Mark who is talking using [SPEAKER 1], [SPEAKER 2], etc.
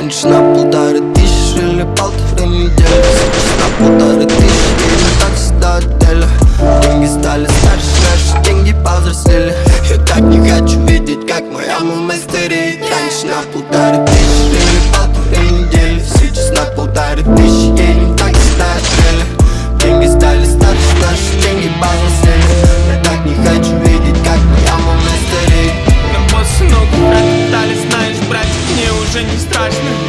[SPEAKER 1] Раньше на полторы тысячи или полторы недели. Сейчас на полторы тысячи или такси до отеля. Деньги стали старше, наши деньги повзрослели. Я так не хочу видеть, как моя мама стареет Раньше на полторы тысячи
[SPEAKER 2] уже не страшно.